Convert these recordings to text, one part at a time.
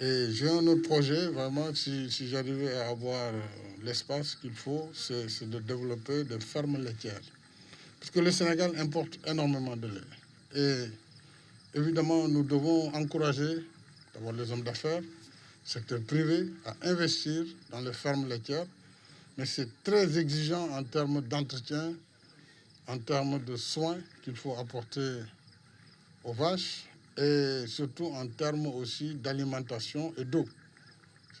j'ai un autre projet, vraiment, si, j'arrivais à avoir euh, l'espace qu'il faut, c'est de développer des fermes laitières. Parce que le Sénégal importe énormément de lait. Et évidemment, nous devons encourager d'abord les hommes d'affaires, secteur privé, à investir dans les fermes laitières. Mais c'est très exigeant en termes d'entretien, en termes de soins qu'il faut apporter aux vaches et surtout en termes aussi d'alimentation et d'eau.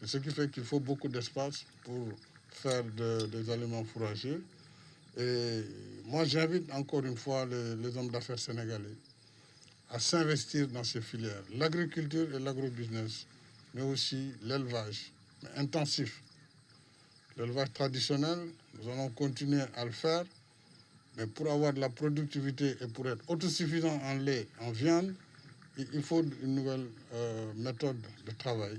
C'est ce qui fait qu'il faut beaucoup d'espace pour faire des aliments fourragers. Et moi, j'invite encore une fois les, hommes d'affaires sénégalais à s'investir dans ces filières. L'agriculture et l'agrobusiness, mais aussi l'élevage, intensif. L'élevage traditionnel, nous allons continuer à le faire, mais pour avoir de la productivité et pour être autosuffisant en lait, en viande, il faut une nouvelle euh, méthode de travail.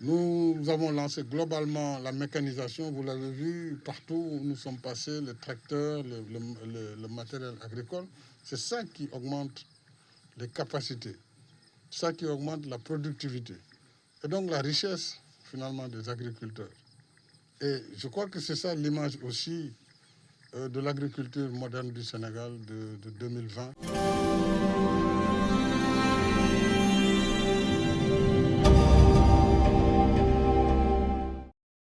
Nous avons lancé globalement la mécanisation, vous l'avez vu, partout où nous sommes passés, les tracteurs, le, matériel agricole. C'est ça qui augmente les capacités, ça qui augmente la productivité et donc la richesse finalement des agriculteurs. Et je crois que c'est ça l'image aussi euh, de l'agriculture moderne du Sénégal de 2020.